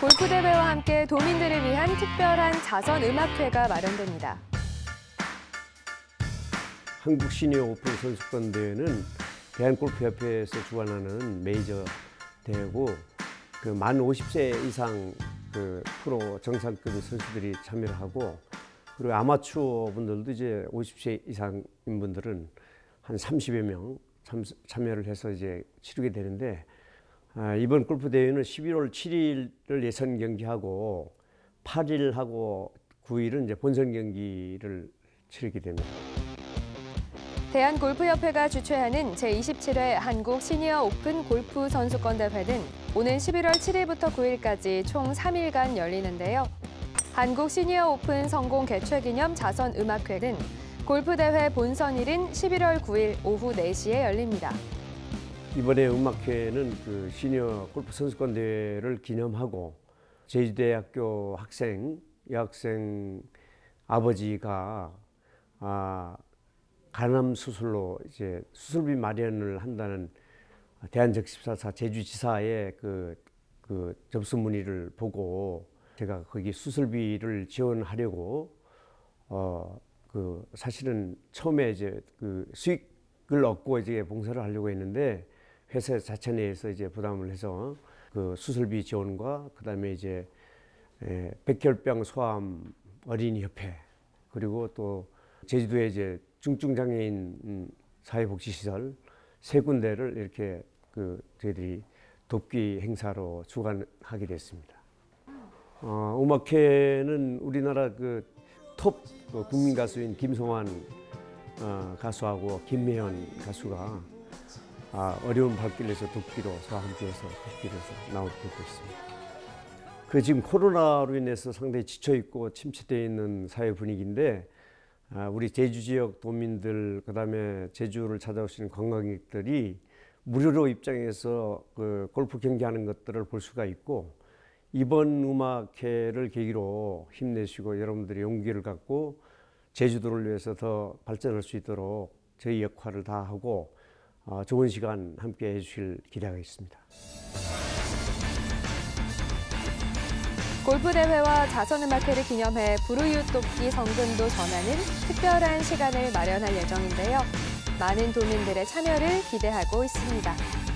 골프 대회와 함께 도민들을 위한 특별한 자선 음악회가 마련됩니다. 한국 시니어 오픈 선수권 대회는 대한골프협회에서 주관하는 메이저 대회고 그 만 50세 이상 그 프로 정상급 선수들이 참여를 하고 그리고 아마추어 분들도 이제 50세 이상인 분들은 한 30여 명 참, 참여를 해서 이제 치르게 되는데 아, 이번 골프 대회는 11월 7일을 예선 경기하고 8일하고 9일은 이제 본선 경기를 치르게 됩니다. 대한골프협회가 주최하는 제27회 한국 시니어 오픈 골프 선수권 대회는 오는 11월 7일부터 9일까지 총 3일간 열리는데요. 한국 시니어 오픈 성공 개최 기념 자선 음악회는 골프 대회 본선일인 11월 9일 오후 4시에 열립니다. 이번에 음악회는 그 시니어 골프 선수권 대회를 기념하고 제주대학교 학생 여학생 아버지가 아, 간암 수술로 이제 수술비 마련을 한다는 대한적십사사 제주지사의 그, 그 접수 문의를 보고 제가 거기 수술비를 지원하려고 어 그 사실은 처음에 이제 그 수익을 얻고 이제 봉사를 하려고 했는데 회사 자체 내에서 이제 부담을 해서 그 수술비 지원과 그다음에 이제 에, 백혈병 소아암 어린이 협회 그리고 또 제주도에 이제 중증장애인 음, 사회복지시설 세 군데를 이렇게 그 저희들이 돕기 행사로 주관하게 됐습니다. 어, 음악회는 우리나라 그톱 그 국민 가수인 김성환 어, 가수하고 김미연 가수가 아, 어려운 발길에서 돕기로 함께해서 돕기로서 나오고 있습니다. 그 지금 코로나로 인해서 상당히 지쳐 있고 침체되어 있는 사회 분위기인데 아, 우리 제주 지역 도민들 그다음에 제주를 찾아오시는 관광객들이 무료로 입장해서 그 골프 경기하는 것들을 볼 수가 있고 이번 음악회를 계기로 힘내시고 여러분들이 용기를 갖고 제주도를 위해서 더 발전할 수 있도록 저희 역할을 다하고 어, 좋은 시간 함께 해주실 기대가 있습니다. 골프 대회와 자선음악회를 기념해 부르유 돕기 성금도 전하는 특별한 시간을 마련할 예정인데요. 많은 도민들의 참여를 기대하고 있습니다.